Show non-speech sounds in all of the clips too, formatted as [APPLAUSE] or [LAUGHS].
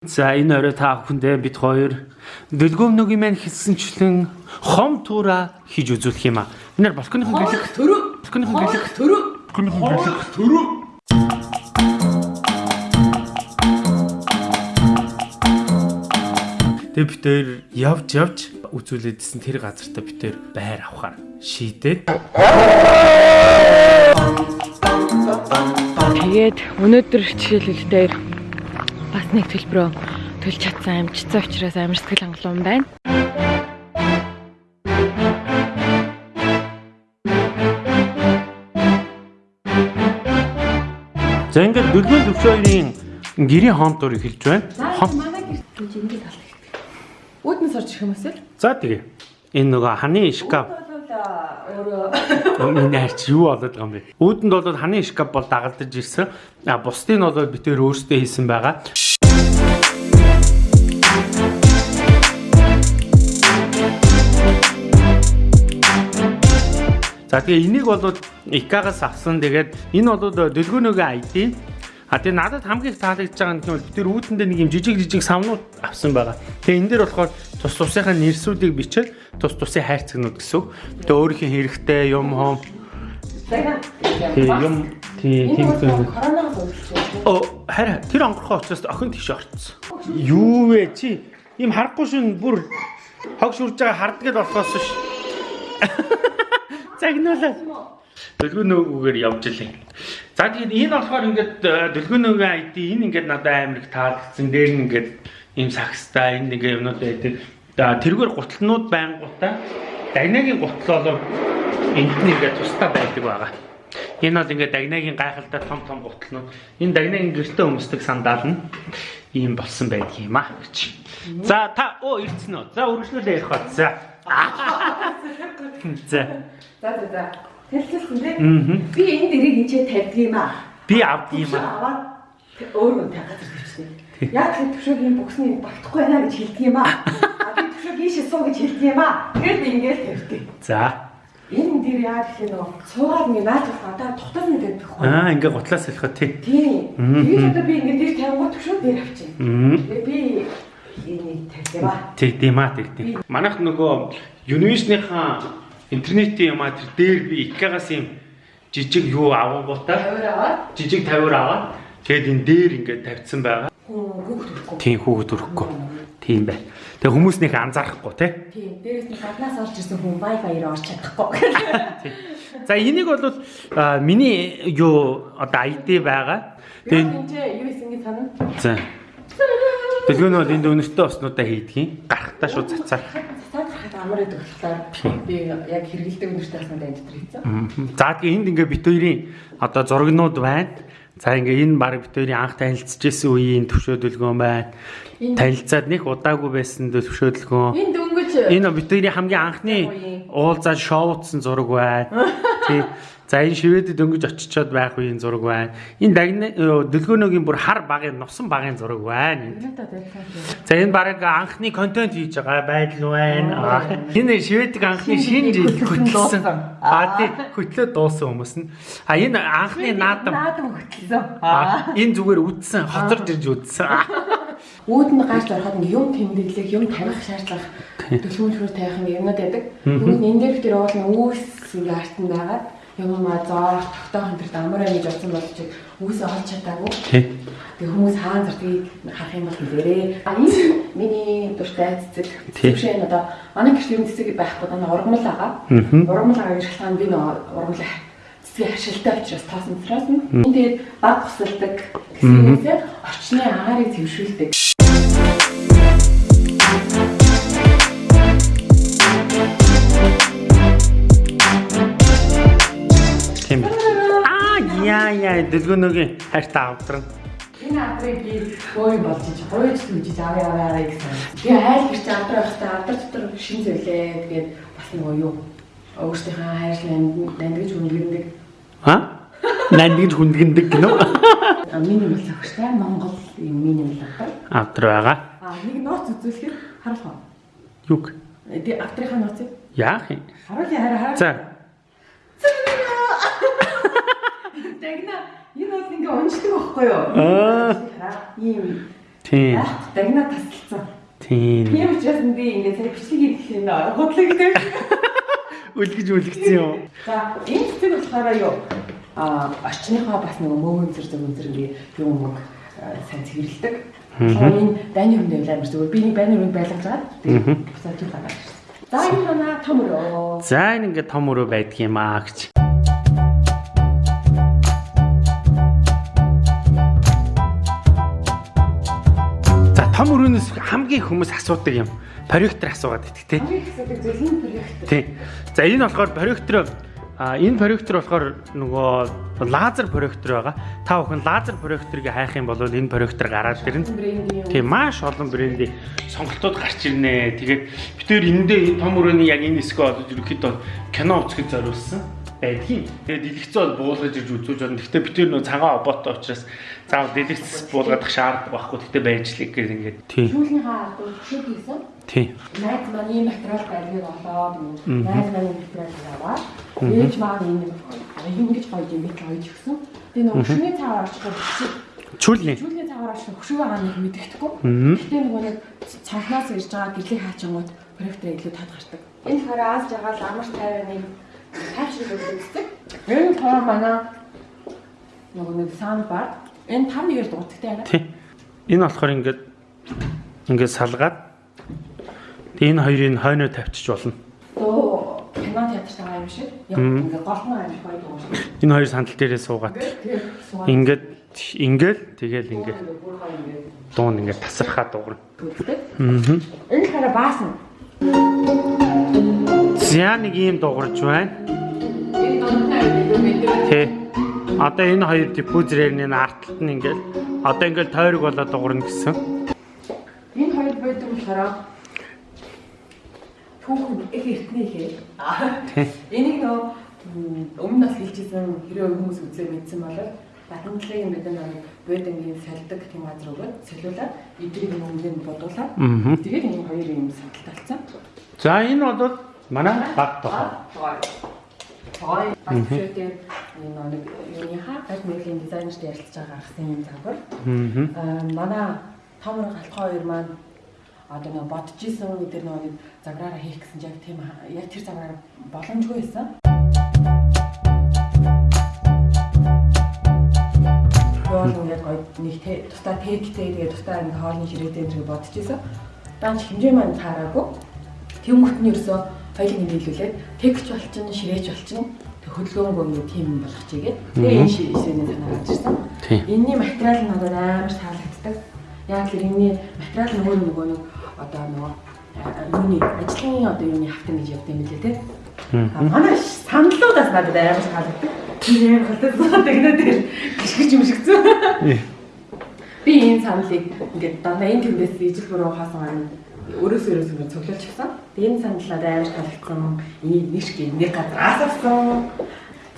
За энэ орой та бүхэндээ бид хоёр дэлгөөмнөгийн маань хэлсэнчлэн хом тура хийж үзүүлэх юм аа. Энээр балконыхон гэлэг төрөө балконыхон гэлэг төрөө балконыхон гэлэг төрөө Тэгээ бид хоёр явж явж үзүүлээдсэн тэр газартаа бид хоёр байр авахаар шийдээд Тэгээд өнөөдөр жишээлбэл дээр бас нэг төлбөрөө төлж чадсан амжицсан учраас амар сэтгэл хангалуун байна. за ингээд дэлгүүр төвшөөгийн гэрийн хомтор эхэлж байна. Хом манай гэрт гэж ингэж талах хэрэгтэй. Үүднээс орж ирэх юм уу? За тэгээ энэ нөгөө ханы шкаф өөрөө энэ арч юу болоод байгаа юм бэ? Үүдэнд бол ханы шкаф бол дагалдаж ирсэн. А бусдыг нь бол бид тээр өөрсдөө хийсэн байгаа. За тэгээ энийг бол ИК-гаас авсан. Тэгээд энэ бол дэлгөөнөөгийн ID. А тэгээ надад хамгийн их таалагдж байгаа нь гэвэл бид тэр үүдэндээ нэг юм жижиг жижиг савнууд авсан байгаа. Тэгээ энэ дээр болохоор тус тусынхаа нэрсүүдийг бичээд тус тусын хайрцагнууд гэсэн. Тэгээ өөрийнхөө хэрэгтэй юм хом тий юм тий тийм зүйл. коронавирус уулзсан. Оо хараа тэр онгорхоо учраас охин тийш орцсон. Юу вэ чи? Им харахгүй шин бүр хог шүрж байгаа харддаг л болохоос ш. [LAUGHS] Загнуулаа. Дэлгүүнөөгөөр явж илээ. За тэгээд энэ болохоор ингээд дэлгүүнөөгийн ID энэ ингээд надад амар их таалагдсан. Дээр нь ингээд ийм сакстай энэ нэг юмнууд байдаг. За тэргээр гутлнууд байнгутаа дагнагийн гутал болоо энд нь ингээд тусдаа байдаг байгаа. Энэ бол ингээд дагнагийн гайхалтай том том гутлнууд. Энэ дагнагийн гэртээ өмсдөг сандал нь ийм болсон байдаг юм аа гэж. За та оо ирсэн үү? За үргэлжлүүлээ ярих бат. [LAUGHS] За. За. За за за. Тэлцэлсэн тий. Мгм. Би энэ дэрийг инчээ тавьдаг юм аа. Би авд юм аа. Аваад өөрөө тавьгаад ирчихсэн. Яг тэр төвшөөг юм боксны багтахгүй байна гэж хэлдэг юм аа. А би төвшөөг ийшээ суу гэж хэлдэг юм аа. Тэгээд би ингээл тавьдаг. За. Энэ дэр яа гэх юм нөгөө цуугаад ингээ наад болох одоо тухтаасна гэдэг байхгүй. Аа ингээ гутлаас хэлэхэд тий. Тийм. Тэгээд одоо би ингээ дэр тавингууд төвшөө дээр авчих. Мм. Тэгээд би энийг тавьсан ба. Тэгдэм аа тэгдэм. Манайх нөгөө Univision-ийнхаа интернетийн юмаа тэр дээр би ИК-гаас юм жижиг юу авангуудаа жижиг тавиар аваад тэгээд энэ дээр ингээд тавьсан байгаа. Тийм хүүхэд өрөхгүй. Тийм бай. Тэгээ хүмүүс нэг анзаарахгүй тий. Тийм. Дээрээс нь гаднаас орж ирсэн хүн Wi-Fi-ээр орж чадахгүй. За энийг бол а, миний юу одоо ID байгаа. Тэгээд энэ юу гэж санана? за. Дэлгүүн бол энд өнөртөө оснуудаа хийдгийн. Гарахтаа шууд цацаар. Цацаад хахад амар гэдэг болохоор би яг хэрэгэлдэг өнөртэй асуунд энэ дотор. Мгм. За тэгээ энд ингээ бит хоёрын одоо зурагнууд байна. За ингээ энэ баг бит хоёрын анх танилцчихсэн үеийн төвшөөдөлгөөн байна. Танилцаад нэг удаагүй байсан төвшөөдөлгөөн. Энэ дөнгөж Энэ бит хоёрын хамгийн анхны уулзаад шоуутсан зураг байна. [LAUGHS] Тий. За энэ шивэдэд дөнгөж очичоод байх үеийн зураг байна. Энэ дагны дэлгөөнөөгийн бүр хар багын нусан багын зураг байна. За энэ баг анхны контент хийж байгаа байдал байна. Энэ шведик анхны шинэ жил хөтлсөн. Аа тий хөтлөө дуусан хүмүүс нь. А энэ анхны наадам. наадам хөтлсөн. Аа энэ зүгээр үдсэн, хоцорж ирж үдсэн. Үүдэнд гарч ороход ингээ юм тэмдэглэх, юм тавих шаардлага төлөвлөмж хөр тавих ингээ юмнууд байдаг. Тэгвэл энэ дээр тэр уул нь үүс ингээ арт нь байгаад юм аа зоо тогтоох энэ төр амар гэж бодсон бол чи үүсээ олж чадаагүй. Тэгээ хүмүүс хаан зардгийг харах юм бол хэлээрээ. А энэ миний дуртай цэцэг. Тий. Тэгшээ одоо манай гэрт юм цэцэг байхгүй даа ургамал байгаа. Ургамал байгаа гэж шалтгаан би нөө ургамал цэцгийн хашилтай учраас тоосон учраас нь. Тэгээд баг тусалдаг гэсэнээсээ орчны агаарыг цэвэршүүлдэг. Яа яа дэлгөөнөөгийн хайртай авдран. Энэ адрыг би өөй болж иж гойж түнжиж аваа аваа гэсэн. Би айл гэрч авдар байхдаа авдар дотор шин зөвлөө. Тэгээд бас нөгөө юу өөрсдийнхөө хайрлан нандгиж үнэлдэг. Ха? Нандинж хүндгэндэг гинөө. Мэл өгчтэй Монгол юм миний мэл авдар. Авдар байгаа. А нэг нууц үзүүлэхэд харуулах. Юг? Би авдрынхаа нууцыг Яах юм? харуулъя хараа хараа. За. Тэгнэ энэ бол ингээ унждаг байхгүй юу? Аа. Ийм Тийм. Дагна тасалсан. Тийм. Тийм учраас би ингээд сая бичлэг хийх юм худлагддаг. Үлгэж үлгцэн юм. За энэ цэцэг болохоор юу? А орчныхоо бас нэг мөөн зэр зэг зэр ингээ юм мөг сайн цэвэрлдэг. Энэ дайны өмнө амар зүгээр. Би нэг байны өмнө байлгаж байгаа. Тэгээд тийм гараад ирсэн. За энэ манай том өрөө. За энэ ингээд том өрөө аа гэж. Том өрөөнөөс хамгийн хүмүүс асуудаг юм. Проектор асуугаад энэ проект. Тийм. За энэ болохоор проектор а энэ проектор болохоор нөгөө лазер проектор байгаа. Та бүхэн лазер проекторыг хайх юм бол энэ проектор гараад ирнэ. Тийм маш олон брендийн сонголтууд гарч ирнэ. Тэгээд бид тээр эндээ энэ том өрөөний яг энэ хэсгээ олж ерөөхдөө кино үзэхэд зориулсан байдгийн. Тэгээд дэлгэцээ бол буулгаж ирж үзүүлж байна. Гэхдээ бид нөө цагаан оботтой учраас заавал дэлгэц буулгадах шаардлагагүй байхгүй. Гэхдээ байж л гэх ингээд. Шүүлнийхаа одоо хөшөөг хийсэн. Тийм. Найз маань ийм материал барьгийг олоод найз маань материал аваад ээж маань ийм ингэж гоё юм бит гоё өгсөн. Тэгээ нөгөө хөшөөний цаагаар очиход Чүлний. Жүлгийн цаагаар очих хөшөө байгаа нэг мэддэхгүй. Мгм. Гэтэ нөгөө нэг цанхнаас ирж байгаа гэлийг хаачингууд проектор илүү тод гардаг. Энэ хараас жагаал амар тайван нэг тайвшиг өгдөг. Энэ хоо манай нөгөө нэг саунд бар. Энэ 5 нэгээр дуудагтай байна. Тийм. Энэ болохоор ингээд ингээд салгаад тэгээ энэ хоёрыг хойноо тавьчих болно. Оо кино театрт байгаа юм шиг. Яг ингээ голхон гоё дуу шиг. Энэ хоёр сандал дээрээ суугаад ингээд ингээл тэгэл ингээд дуун ингээд тасархаа дуурна. Аа. Энэ хараа баасан. За нэг ийм дуурж байна. Тэ. Одоо энэ хоёр диффузерийн энэ артталт нь ингээл одоо ингээл тойрог болоод дуурна гэсэн. Энэ хоёр байдаг болохоор түүхэн их эртний хээ. Энийг нөө өмнө нас хэлчихсэн хэрэв хүмүүс үзээ мэдсэн бол батамтлын мэдэн нэг буудангийн салдаг тийм газар өгөөд солиулаад эдрийг өмнө нь бодуулаад Аа. тэгээд энэ хоёр юм сандалт талцсан. За энэ бол манай баг тохоо. Батшөөтэй энэ нэг юуныхаа гал мөрлийн дизайнерт ярилцж байгаа гаргасан юм загвар. Аа. Манай томор галхаа хоёр маань одоо нэг бодож исэн өдөр нэг заграараа хийх гэсэн яг тийм яг тэр заграар боломжгүй байсан. Яа яг гоё нэг тусдаа тэгтэй тэгээ тусдаа ингэ хоолны ширээтэй энэ бодож исэн. Даанч хэмжээ маань таараагүй. Тэнгүүт нь ерөөсөө хоёулын нийлүүлээд тэгч болчин ширээч болчин хөдөлгөөнгөө юм тийм юм болгочихъя гэдэг. Тэгээ энэ ширээний санаа гарч ирсэн. Тийм. Энийний материал нь надад амар таалагддаг. Яг л энэний материал нөгөө нөгөө нэг одоо нөгөө юуны ажлын одоо юуны хавтан гэж явдаг юм лээ те. А манай саналуудаас надад амар таалагддаг. Тэр юм хөлтөд тэгнэ тэр гიშгэж юм шигцэн. Би энэ саналыг ингээд дандаа энэ тэндээс ижил бүрөө хаасан байна. Өрөөсөө өрөөсөө ингээд цоглуулж гисэн. Тэгээ энэ саналаад амар таалагдсан. Энийг нэг шиг нэг газраас авсан.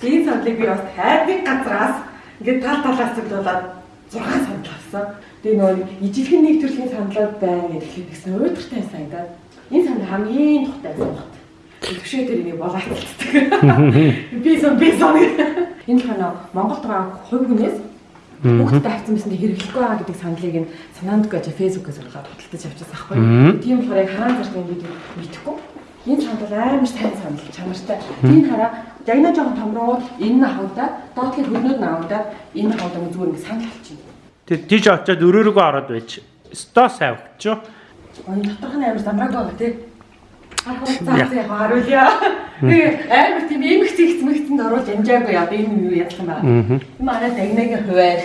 Тэгээ саналыг би бас хайрны газраас ингээд тал талаас цоглуулад 6 санал авсан. Тэгээ нөгөө ижилхэн нэг төрлийн саналууд байна гэдэг ихсэн уйдгартай санагдаад энэ санал хамгийн тухтай байсан. Төвшөө тэр энийг болоочдаг. [LAUGHS] Би сон би сон. Энэ л ханаа Монголд байгаа хувь хүнээс Бүгд тавьсан байсан хэрэглэхгүй байгаа гэдэг саналыг нь санаанд гэж фэйсбүүкээс орлоод худалдаж авчихсан байхгүй. Тийм болохоор яг хаана зарсан бид мэдэхгүй. Энэ санал амар сайн санал чанартай. Тийм хараа загнаа жоохон томроо энэ нь хавдаа доотлын хөрнүүд нь авдаа энэ хавдаа зүгээр ингэ санал болчихно. Тэр тийж очиод өрөөргөө ороод байж. Сто сайн өгчөө. Оны доторх нь амар замрааг байгаа тий. Ахаа цаасан яг харуулъя. Тэгээ амар тийм эмх зэгц мэгцэнд оруулж амжаагүй яа би энэ юу ядлах юм байна. Манай дагнагийн хуваар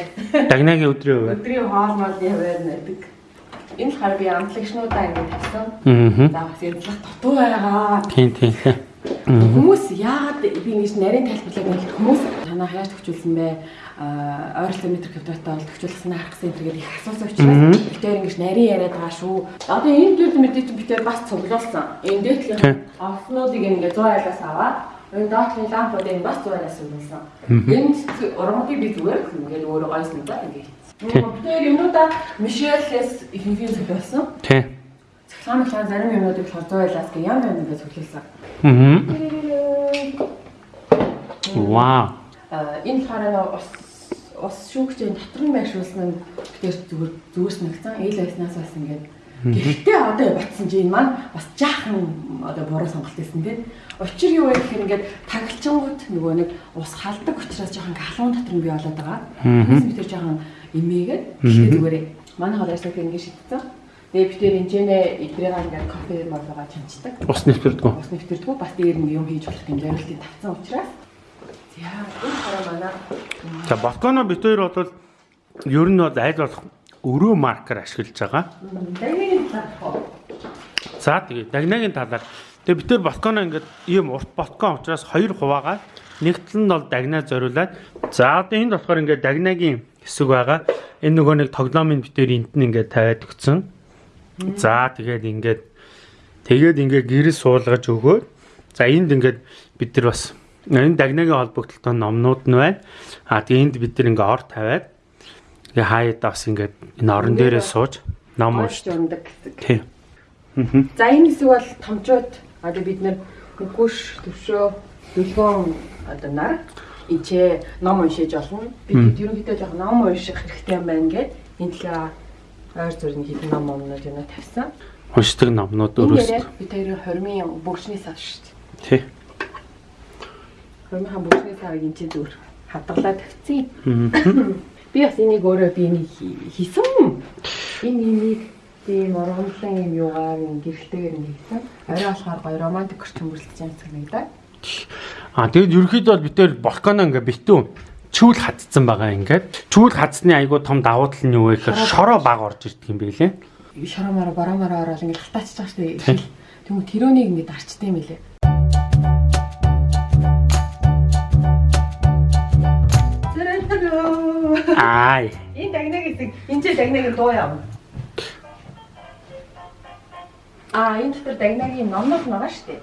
Дагнагийн өдрийн хувь. өдрийн хоол моолны хуваар нэдэг. Энэ хар би амтлагчнуудаа ингэ тавьсан. Аа. За бас ярилцлах дутуу байгаа. Тийм тийм. Хүмүүс яагаад би ингэж нарийн тайлбарлаг нэг хүмүүс танаа хаяаш төгчүүлсэн бэ? Ойролцоо метр квадраттай бол төгчүүлсэн харахсан энэ гэдэг их асуусан учраас битээр ингэж нарийн яриад байгаа шүү. Одоо энэ зүйл мэдээ чи битээр бас цуглуулсан. Энэ дээдлийн овснуудыг ингэ 100 айлаас аваад энэ доотлын лампуудыг бас 100 айлаас өгүүлсэн. Энэ урмуудыг би зүгээр ингээд өөрөө гойс нэг ба ингэ хийсэн. Битээр юмудаа Мишелээс ихэнхийн зөвлөсөн. Тийм. Цахилгаан зарим юмнуудыг болохоор 100 айлаас гэх юм юм гэж зөвлөсөн. Аа. Вау. А энэ болохоор нэг ус ус шүүгчийн дотор нь байршуулсан нь тэр зүгээр зүгээр санагцсан. Ээл байснаас бас ингээд Гэхдээ одоо батсан чинь маань бас жаахан одоо буруу сонголт хийсэн тийм. Учир юу вэ гэхээр ингээд таглчингууд нөгөө нэг ус халдаг учраас жоохон галуун дотор нь бий болоод байгаа. Бид тэр жоохон эмээгээд гэхдээ зүгээрээ манай хол ажиллах ингээд шийдсэн. Тэгээ бид тэр энэчнээ эдрийг ингээд кофе молгоо чамчдаг. Ус нэвтэрдгүү. Ус нэвтэрдгүү бас дээр нэг юм хийж болох юм зорилтыг тавьсан учраас яа энэ хараа манай За балконо бид хоёр бол ер нь бол аль болох өрөө маркер ашиглаж байгаа. За тэгээ дагнагийн талаар тэгээ бид тэр балконо ингээд ийм урт балкон учраас хоёр хуваагаад нэгт нь бол дагнаа зориулаад за одоо энд болохоор ингээд дагнагийн хэсэг байгаа. Энэ нөгөө нэг тоглоомын бид тэр энд нь ингээд тавиад өгсөн. За тэгээд ингээд тэгээд ингээд гэрэл суулгаж өгөөд за энд ингээд бид нар бас энэ дагнагийн холбогдлолтой номнууд нь байна. А тэгээ энд бид ингээд ор тавиад тэгээ хаяад бас ингээд энэ орон дээрээ сууж ном унш. ундаг гэдэг. Тий. За энэ хэсэг бол томчууд одоо бид нэр нүгүш төвшөө дүлгөөн одоо нар ичээ ном уншиж болно. Бид ерөнхийдөө яг ном унших хэрэгтэй юм байна гэд энэ талаа ойр зүрийн хэдэн ном өмнөд юм тавьсан. Уншдаг номнууд яриад бид хоёрын хормын бүгшний сав шүү дээ. Тий. Хормынхаа бүгшний савыг энэ чинь зүгээр хадгалаад тавьчих. Мгм. Би бас энийг өөрөө би энийг хий- хийсэн. Энэ энийг тийм урамлан юм юугаар гэрэлтэйгээр нь хийсэн. Орой болохоор гоё романтик орчин бүрэлдэж байгаа санагдаа. А тэгээд ерөөхдөө бол бид тэр балконо ингээ битүү чүүл хатцсан байгаа ингээд. Чүүл хатсны айгуу том давуу тал нь юу вэ гэхээр шороо баг орж ирдэг юм байлээ. Шарамаар барамаар ороод ингэ халтаачих байгаа шүү дээ. Тэгмээ тэрөөнийг ингэ дарчтай юм лээ. Аа. Энэ дагнаг гэдэг энэ ч дагнагийн дуу явна. Аа энэ дотор дагнагийн номнууд байгаа шүү дээ.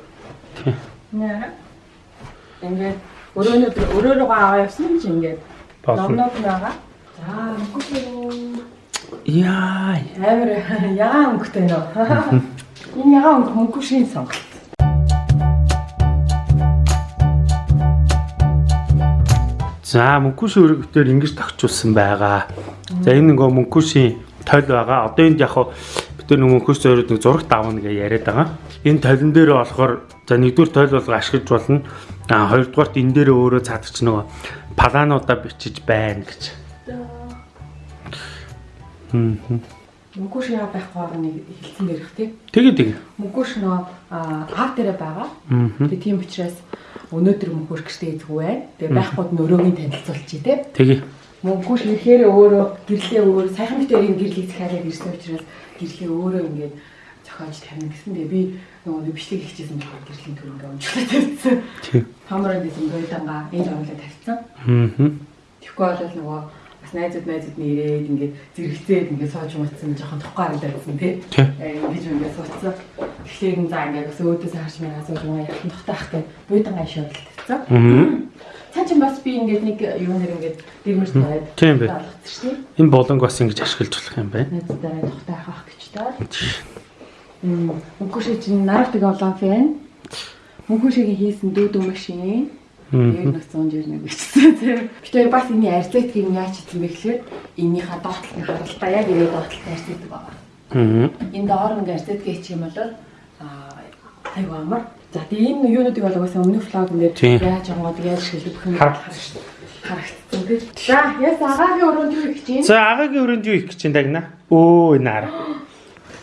Наа. Ингээд өрөөнөө өрөө рүүгээ аваа явсан юм чи ингээд номнууд байгаа. За мөнгөтэй Яа. амар ягаан өнгөтэй нөө. Энэ ягаан өнгө мөнгө шин сонголт. За мөнгөшийн өргөтөр ингэж тогтчулсан байгаа. За энэ нөгөө мөнгөшийн тойл байгаа. Одоо энд яг нар нөгөө мөнгөш зориуд нэг зураг давна гэж яриад байгаа. Энэ тойлон дээр болохоор за нэгдүгээр тойл болго ашиглаж болно. А хоёрдугаарт энэ дээр өөрөө цаадч нөгөө палануудаа бичиж байна гэж. Хм. Мөнгө шин байхгүй нэг хэлсэн дээрх тий. Тэгээ тэгээ. Мөнгөш нөө аав дээрээ байгаа. Аа. Тэгээ тийм учраас өнөөдөр мөнгөш гэртээ эзгүй байна. Тэгээ байхгүйд нь өрөөгийн танилцуулчих тий. Тэгээ. Мөнгөш ирэхээр өөрөө гэрлээ өөр сайхан битэрийн гэрлийг захиалаад ирсэн учраас гэрлээ өөрөө ингээд зохиож тавина гэсэндээ би нөгөө бичлэг хийчихсэн болохоор гэрлийн төр ингээд унжлаа тавьсан. Тэг. Томроо гэсэн гойдангаа энэ жамлаа тавьсан. Аа. Тэгэхгүй бол нөгөө найзууд найзууд нь ирээд ингээд зэрэгцээд ингээд сууж мутсан жоохон тохгүй харагдсан тий. Тэг. Ингэж ингээд суудсан. Тэгэхээр энэ за ингээд бас өөдөөс харж мянаа сууж маа яхан тухтаах гэх буйдангаа шоолт тавьсан. Аа. [CLEARS THROAT] Цаа чи бас би ингээд нэг юм нэр ингээд дэрмэрч тавиад Тийм бай. болгоцсон шүү дээ. Энэ болонг бас ингэж ашиглаж болох юм байна. Найзуудаараа тухтаах ах гэж таа. Мөнгөшөө чинь наравтыг олон фэн. Мөнгөшөөгийн хийсэн дүүдүү машин. Яг нэг 100 жир нэг бичсэн. Гэтэ бас энэ арзетгийг яаж хийсэн бэ гэхээр энийхээ доотлолын харалтаа яг ирээд доотлолтой арзетик байгаа. Аа. Энэ доор нэг арзетик хийчих юм бол аа айгу амар. За тэгээ энэ юунуудыг бол угаасаа өмнөх Тийм. дээр яаж ангууд яаж шилжих юм Харагдсан. харагдсан тийм. За яс агагийн өрөөнд юу их чинь? За агагийн өрөөнд юу их гэж байна дагна? Өө наар.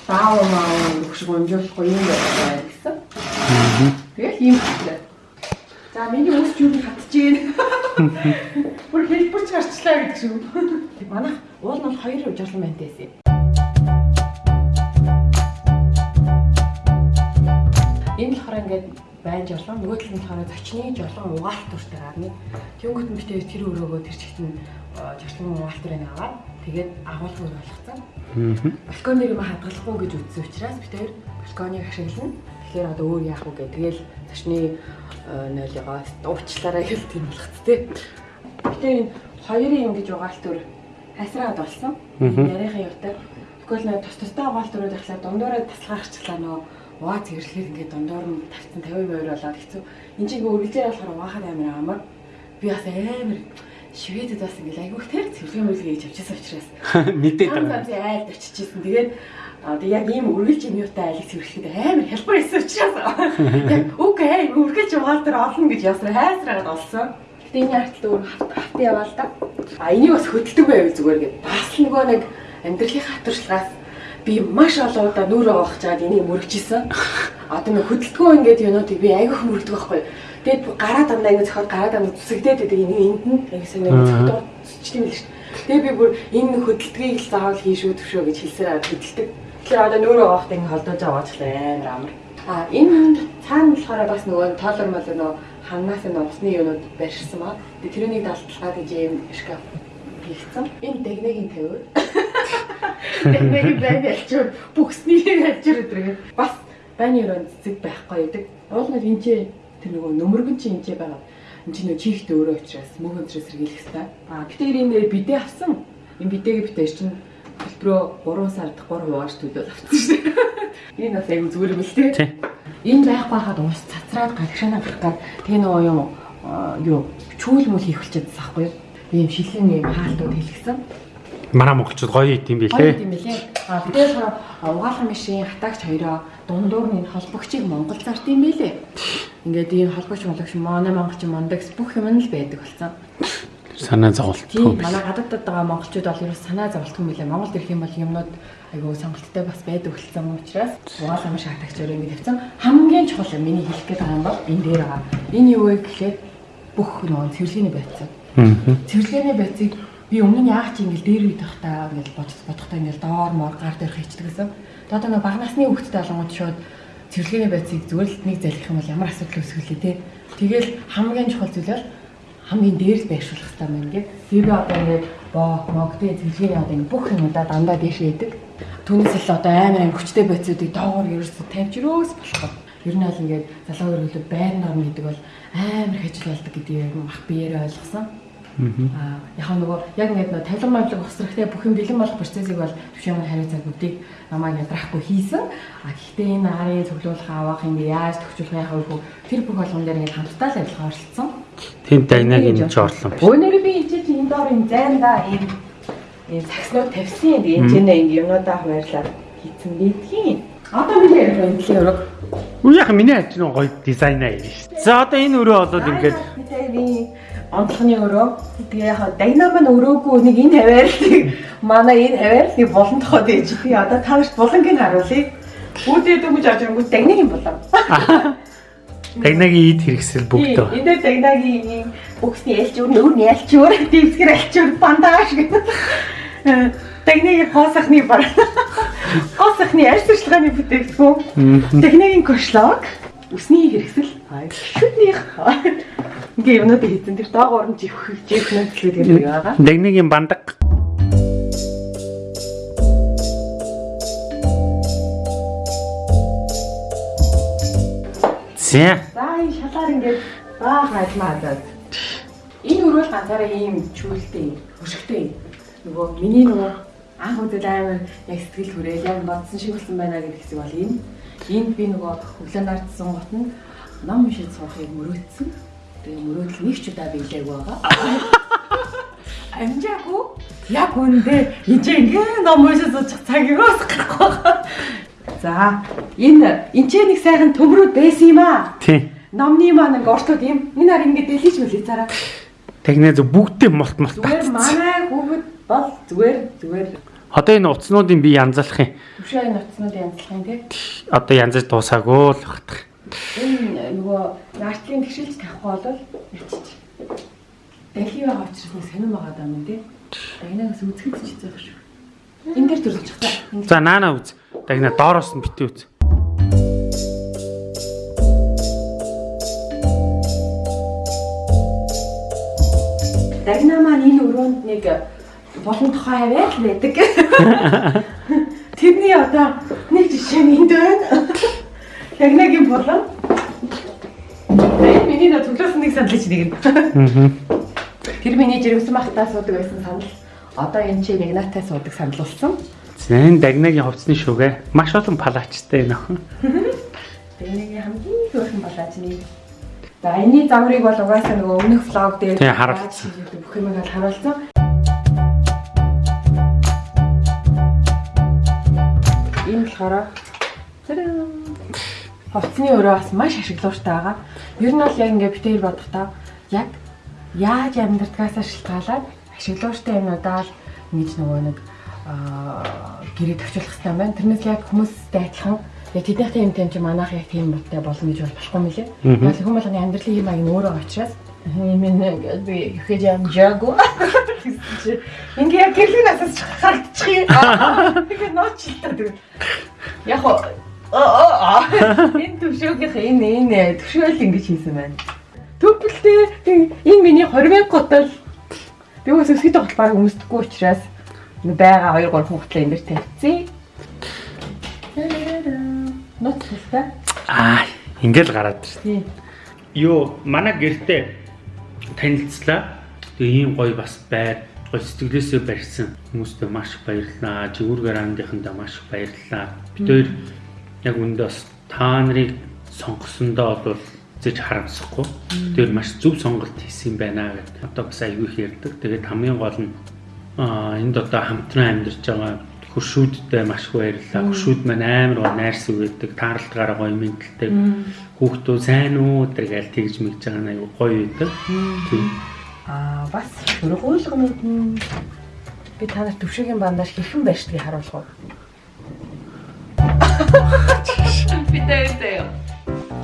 Баав маа өгш гомжуулахгүй юм байна гэсэн. Тэгэл ийм хэлээ. За миний үс юу хатж ийн. [LAUGHS] Бүр хэлбэрч гарчлаа гэдэг шиг. Манайх уул нь бол хоёр жолон байна гэсэн. Энэ болохоор ингээд байн жолон нөгөө талд нь болохоор зочны жолон угаалт төртэй гарна. Тэнгүүт нь битээ тэр өрөөгөө тэр чигт нь жолон угаалт төрийг аваад тэгээд агуулгыг болгоцсон. Аа. балкон дээр юм хадгалахгүй гэж үтсэн учраас хоёр балконыг ашиглана. Тэгэхээр одоо өөр яах вэ гэх тэгэл зочны нойлогоо уучлаарай тийм болгоц тээ. Гэтэ энэ хоёрын юм гэж угаалт төр хасраад болсон. Нарийнхаа явтал тэгвэл нөө тус тустай угаалт төрөд ахлаа дундуураа таслахаарчлаа нөө угаа цэвэрлэхээр ингээд дундуур нь тавьсан 50% болоод хэцүү. Энд чинь ингээд үргэлжээр болохоор угаахад амар амар. Би бас амар Шведэд бас ингээл айгүйх тэр цэвэрхэн мөрөлгөө хийж авчихсан учраас [LAUGHS] Мэдээд байгаа. айлд очижсэн. Тэгээд аа тэг яг ийм үргэлж юм юутай айлыг цэвэрлэхэд амар хялбар байсан учраас [LAUGHS] яг үгүй ээ үргэлж угаал дээр олно гэж ясраа хайсраагаад олсон. Гэтэ энэ артл өөр хавт яваа л да. А энийг бас хөдөлдөг байв зүгээр гээд бас л нөгөө нэг амьдралын хатуршлагаас би маш олон удаа нүрэ авах чаад энийг мөрөгчсэн. Одоо нэг хөдөлгөө ингээд юунуудыг би айгүйх мөрөгдөг байхгүй. Тэгээд гараа дандаа ингээд зөхиод гараа дандаа зүсэгдээд байдаг энийг энд нь яг сайн нэг зөхиод зүсчтэй юм л шүү. Тэгээ би бүр энэ хөдөлтгийг л заавал хийшүү төвшөө гэж хэлсээр хөдөлдөг. Тэгэхээр одоо нүүрээ авахт ингэ холдож байгаа ч амар амар. А энэ цаана болохоор бас нөгөө тоолор мал нөгөө ханаас нь усны юунууд барьсан маа. Тэгээ тэрнийг далтлаад гэж юм шкаф хийгдсэн. Энэ дэгнэгийн тавиур. Дэгнэгийн байн ялчур бүхснийг ялчур өдрөө. Бас байны өрөөнд цэцэг байхгүй байдаг. Уулнаар энэ ч тэр нөгөө нөмөргөн чи энэ ч байгаа. Энд чинь нөгөө чихт өөрөө учраас мөг өндрөөс сэргийлэх хэрэгтэй. А гэтээр энэ бидээ авсан. Энэ бидээг битээр чинь төлбөрөө 3 сард 3 хувааж төлөөд авсан шүү дээ. [LAUGHS] Энэ бас аягүй зүгээр юм л Тий. Энэ байхгүй хаад уус цацраад гадагшаанаа гарах гад тэгээ нөгөө юм юу чүүл мүл хийх болчихсон байхгүй юу? Ийм шилэн ийм хаалтууд хэлгсэн. Манай монголчууд гоё идэм Гоё билээ. юм билээ. А бидээс угаалгын машин хатаагч хоёроо дундуур нь холбогчийг Монгол зарт юм билээ. Ингээд ийм холбогч монголч манай монголч мондагс бүх юм нь л байдаг болсон. Санаа зовлтгүй Тийм манай гадаадд байгаа монголчууд бол ерөөс санаа зовлтгүй билээ. Монголд ирэх юм бол юмнууд айгүй сонголттой бас байдаг болсон учраас угаалгын машин хатаагч хоёроо ингэ тавьсан. Хамгийн чухал юм миний хэлэх гээд байгаа юм бол энэ дээр байгаа. Энэ юу вэ гэхлээр бүх нөгөө цэвэрлэгээний байцаа. Аа. Цэвэрлэгээний байцыг би өмнө нь яах чи ингээл дээр үйдэх та ингээл бодох бодохдоо ингээл доор моор гар дээр хийчихдэг гэсэн. Тэгээд нэг бага насны хүүхдтэй болгоомод шууд цэвэрлэгээний байцыг зүгээр л нэг залхих юм бол ямар асуудал үүсгэлээ те. Тэгэл хамгийн чухал зүйлээр хамгийн дээрс байршуулах хэрэгтэй юм ингээд. Би би одоо ингээд боо могдын цэвэрлэгээний одоо ингээд бүх юмудаа дандаа дээшээ идэг. Түүнээс л одоо амар амар хүчтэй байцуудыг доогоор ерөөсө тавьж өрөөс болох. Ер нь бол ингээд залуу хөргөлөд байр норм гэдэг бол амар хажил болдог гэдгийг мах биеэрээ ойлгосон. Аа яг нөгөө яг ингээд нөгөө тавилан мавлаг усрахтай бүх юм бэлэн болох процессыг бол төвшин хариу цагуудыг намайг ядрахгүй хийсэн. А гэхдээ энэ арын цуглуулах авах ингээд яаж төвчүүлэх яах вэ тэр бүх болгон дээр ингээд хамтдаа л ажиллагаа оролцсон. Тэнд дайнаг энэ ч орлон. Өнөөдөр би энэ чинь энэ доор энэ зайндаа ийм ийм сакснууд тавьсан. Энэ чинь ингэ юмудаа хуваарлаад хийцэн бидгийн. Одоо миний ярих энэ өрөг. Үгүй яхаа миний ажил нь гоё дизайн аа юм шүү. За одоо энэ өрөө болоод ингээд онцлогны өрөө. Тэгээ яг дайнам нь өрөөгүй нэг энэ хаваарлыг манай энэ хаваарлыг булан тохоод ээж би одоо тавш булангийн харуулъя. Үүдээд өгч авч ирэнгүүт дагныг юм болоо. дайнагийн ид хэрэгсэл бүгд байгаа. Энэ дагнагийн ийм бүхсний ялчуур нүүр нь ялчуур дивсгэр ялчуур бандаж гэдэг. Дагнагийн хоосохны бар. Хоосохны арьс туршлагын бүтээгдэхүүн. Дагнагийн кошлог. Үсний хэрэгсэл. Шүднийх. Ингээ юмнууд хийсэн. Тэр доогоор нь живх живх нөхцөл гэдэг байгаа. Дайнагийн бандаг. За. За энэ шалаар ингээд баах ажиллаа хадаад. Энэ өрөөл ганцаараа ийм чүүлтэй, хөшгтэй. Нөгөө миний нөгөө анх удаа амар яг сэтгэл хүрээ яг бодсон шиг болсон байна гэдэг хэсэг бол энэ. Энд би нөгөө хүлэн ардсан гот нь ном уншиж суухыг мөрөөдсөн. Тэгээ мөрөөдөл нэг ч удаа биелээг байгаа. [LAUGHS] Амжаагүй. Яг үндэ энэ ингээ ном уншиж суучих цаг юус гарахгүй байгаа. За энэ энэ ч нэг сайхан төмрүүд байсан юм аа. Тий. Номны маань ингээ уртууд юм. Энэ хар ингээ дэлгийч мөлий цаараа. Тэгнэ зөв бүгдээ молт молт Зүгээр манай хүүхэд бол зүгээр зүгээр Одоо энэ уцнуудын би янзлах юм. төвшөө нуцнууд янзлах юм тий. Одоо янзаж дуусаагүй л багтах. Энэ нөгөө нартлын тэгшилж тавихгүй бол ячиж. Дэлхий байгаа учраас нэг сонирм байгаа юм тий. Дагнаас үзэхэд ч хэцүү шүү. Энэ дээр төрүүлж чахтаа. За наана үз. Дагна доороос нь битээ үз. Дагнаа маань энэ өрөөнд нэг болон тухай хаваад л байдаг. [LAUGHS] Тэрний одоо нэг жишээ нь энд байна. Дагнагийн болон. Энэ миний нөө төглөөс нэг саналч нэг нь. Тэр миний жирэмсэн махтаа суудаг байсан санал. Одоо энэ чи нэг наатай суудаг санал болсон. Зэн дагнагийн хувцсны шүгэ маш олон палачтай нөх. [LAUGHS] Дагнагийн хамгийн хөөрхөн балаачны За энэний замрыг бол угаасаа нөгөө өмнөх влог дээр Тий, харуулсан. бүх юм бол харуулсан. Болохоор хувцсны өрөө бас маш ашиглууртай байгаа. Ер нь бол яг ингээ битээр бодохдоо яг яаж амьдрдгаасаа шалтгаалаад ашиглууртай юмудаа л ингэж нөгөө нэг гэрээ төвчлөх хэрэгтэй байна. Тэрнээс яг хүмүүстэй адилхан яг тэднийхтэй юм тань чи манайх яг тийм модтай болно гэж бол болохгүй мөлий. Яг хүмүүс болгоны амьдралын юм аяг нь өөрөө очраас юм нэг би ихэж амжаагүй. Ингээ яг гэрлэн насаас харагдчих юм. Тэгээ ночлаа тэр. Яг хоо энэ төвшөөгийнх энэ энэ төвшөөл ингэж хийсэн байна. Төпөлтэй энэ миний 20 готол би бас өсгөд тоглох баг өмсдөггүй учраас байгаа 2 3 хугтлаа энэ дэр тавьцیں۔ Нотлаа. Аа, ингээл гараад. Тийм. Юу, манай гэртээ танилцлаа. Тэгээ ийм гоё бас байр, гоё сэтгэлээсээ барьсан хүмүүстээ маш их баярлалаа. Жигүүр гараандынхандаа маш их баярлалаа. Бид хоёр яг үндэ бас та нарыг сонгосондоо бол зэж харамсахгүй. Тэр маш зөв сонголт хийсэн байна гэдэг. Одоо бас аягүй их ярьдаг. Тэгээд хамгийн гол нь аа энд одоо хамтран амьдарч байгаа хуршүүдтэй маш их баярлалаа. Хуршүүд маань амар гоо найрс өгдөг, тааралтгаараа гоё мэдлэлтэй. Хүүхдүүд сайн уу гэдэг гээл тэгж мэгж байгаа нь аягүй гоё байдаг. Тийм. Аа бас хөргөөлгөнүүд нь би та нарт төвшөгийн бандаж хэрхэн байшдгийг харуулах уу? Би дээрээ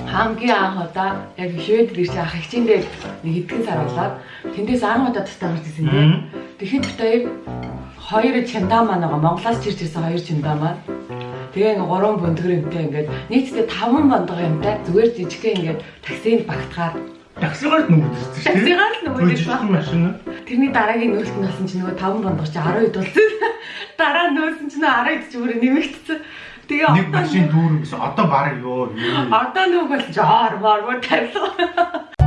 хамгийн анх удаа яг швед гэрч ах хичээндээ нэг хэдхэн сар болоод тэндээс анх удаа тастаа гарч ирсэн тийм. Тэгэхэд битээ хоёр чандаа маань байгаа. Монголоос чирч ирсэн хоёр чандаа маань. Тэгээ ингээ гурван бөндгөрөнтэй ингээд нийтдээ таван бондгоо юмтай зүгээр жижигхэн ингээд таксинд багтахаар Таксигаар нүгдэрсэн шүү таксигаар л Жижигхэн машин. Тэрний дараагийн нөөцт нь болсон чинь нөгөө 5 бондгоо чи 12 болсон. Дараа нь нөөсөн чинь 12 ч бүр нэмэгдсэн. Тэгээ Нэг машин дүүрэн гэсэн одоо баг ёо. Одоо нөгөө бол жаар маар маар тавилга.